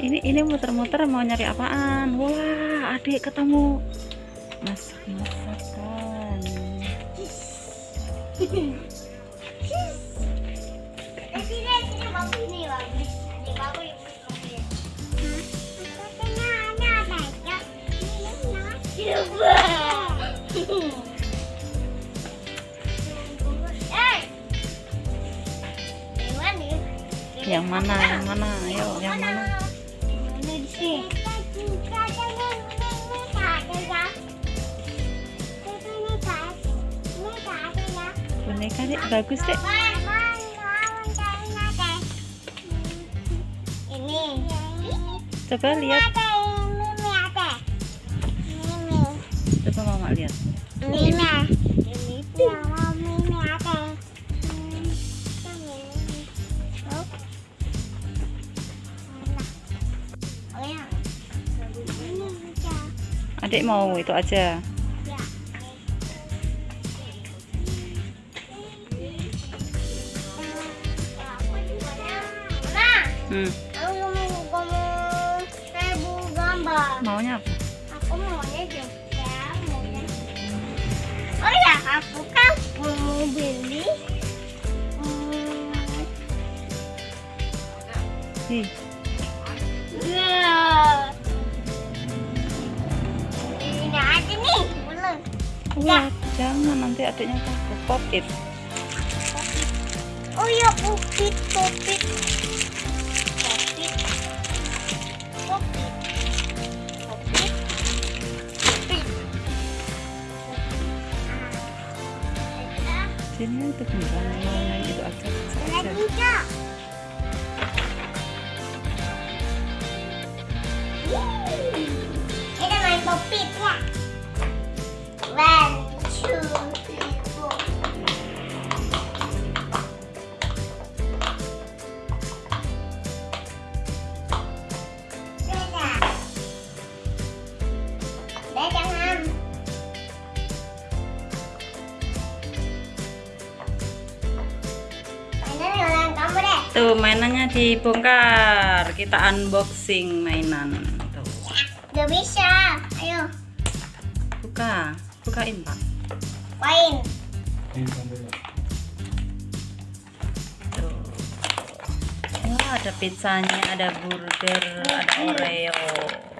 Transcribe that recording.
ini ini muter-muter mau nyari apaan? Wah adik ketemu. Masak masakan yang mana yang mana? Ayo yang mana. Boneka dek bagus dek. Ini. coba lihat. coba mama lihat adik mau itu aja hmm. maunya apa Aku maunya juga maunya. Oh ya, aku kan mau beli. Hmm, Ih, wah jangan nanti adiknya takut pop it Oh ya, sini itu beneran maunya itu aja aja Lagi, Kak. Kita main popit. Tuh mainannya dibongkar. Kita unboxing mainan. Tuh. Gak bisa. Ayo, buka. Bukain pak. Main. tuh. Wah ada pizzanya ada burger ada oreo